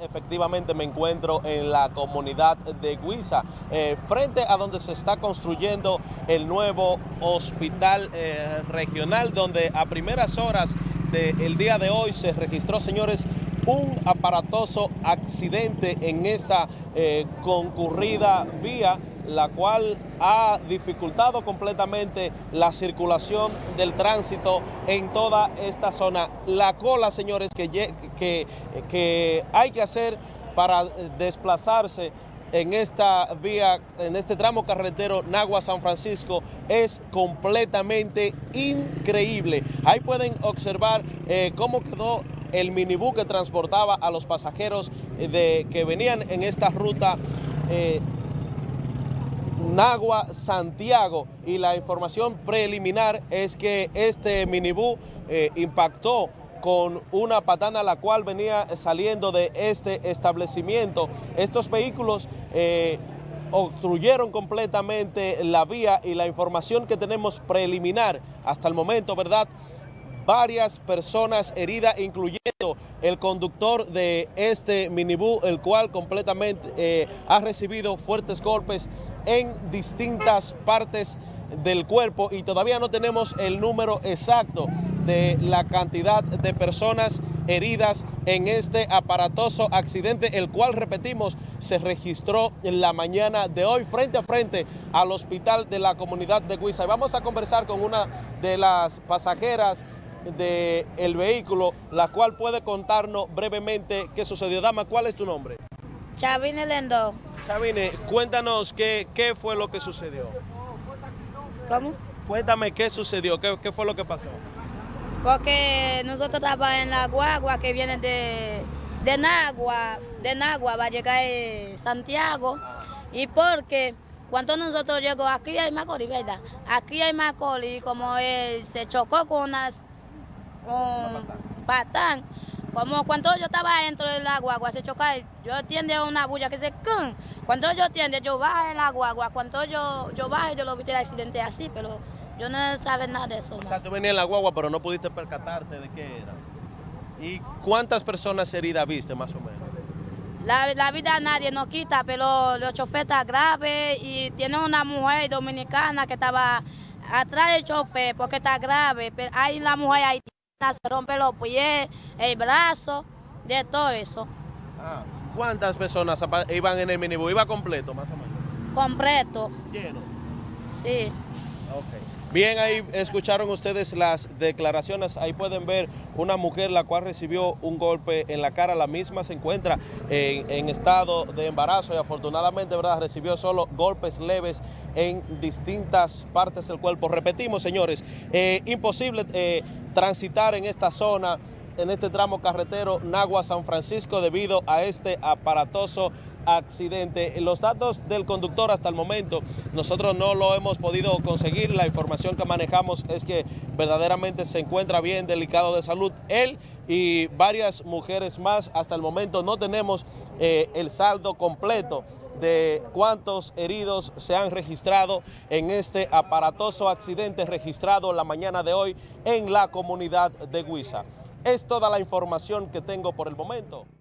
Efectivamente me encuentro en la comunidad de Guisa, eh, frente a donde se está construyendo el nuevo hospital eh, regional, donde a primeras horas del día de hoy se registró, señores, un aparatoso accidente en esta eh, concurrida vía la cual ha dificultado completamente la circulación del tránsito en toda esta zona. La cola, señores, que, que, que hay que hacer para desplazarse en esta vía, en este tramo carretero Nagua-San Francisco es completamente increíble. Ahí pueden observar eh, cómo quedó el minibús que transportaba a los pasajeros eh, de, que venían en esta ruta eh, Nagua, Santiago y la información preliminar es que este minibú eh, impactó con una patana la cual venía saliendo de este establecimiento. Estos vehículos eh, obstruyeron completamente la vía y la información que tenemos preliminar hasta el momento, ¿verdad?, varias personas heridas, incluyendo el conductor de este minibús, el cual completamente eh, ha recibido fuertes golpes en distintas partes del cuerpo y todavía no tenemos el número exacto de la cantidad de personas heridas en este aparatoso accidente, el cual, repetimos, se registró en la mañana de hoy frente a frente al hospital de la comunidad de Guisa. Y vamos a conversar con una de las pasajeras del vehículo, la cual puede contarnos brevemente qué sucedió. Dama, ¿cuál es tu nombre? Chavine Lendo. Chavine, cuéntanos qué, qué fue lo que sucedió. ¿Cómo? Cuéntame qué sucedió, qué, qué fue lo que pasó. Porque nosotros estábamos en la guagua que viene de, de Nagua, de Nagua va a llegar a Santiago. Y porque cuando nosotros llegamos aquí hay Macorís, ¿verdad? Aquí hay Macorís, como él se chocó con unas un patán. Como cuando yo estaba dentro del agua, se choca, yo entiendo una bulla que se ¡cun! Cuando yo entiendo, yo bajo el agua, cuando yo, yo bajo, yo lo vi el accidente así, pero yo no sabía nada de eso. O sea, tú venías en la guagua, pero no pudiste percatarte de qué era. ¿Y cuántas personas heridas viste, más o menos? La, la vida nadie nos quita, pero los choferes están graves y tiene una mujer dominicana que estaba atrás del chofer porque está grave, pero hay la mujer ahí se rompe los pies, el brazo, de todo eso. Ah, ¿Cuántas personas iban en el minibús? ¿Iba completo más o menos? Completo. ¿Lleno? Sí. Ok. Bien, ahí escucharon ustedes las declaraciones, ahí pueden ver una mujer la cual recibió un golpe en la cara, la misma se encuentra en, estado de embarazo y afortunadamente ¿verdad? recibió solo golpes leves en distintas partes del cuerpo. Repetimos, señores, eh, imposible eh, transitar en esta zona, en este tramo carretero Nagua-San Francisco debido a este aparatoso accidente. Los datos del conductor hasta el momento nosotros no lo hemos podido conseguir. La información que manejamos es que verdaderamente se encuentra bien delicado de salud. Él y varias mujeres más hasta el momento no tenemos eh, el saldo completo de cuántos heridos se han registrado en este aparatoso accidente registrado la mañana de hoy en la comunidad de Guisa. Es toda la información que tengo por el momento.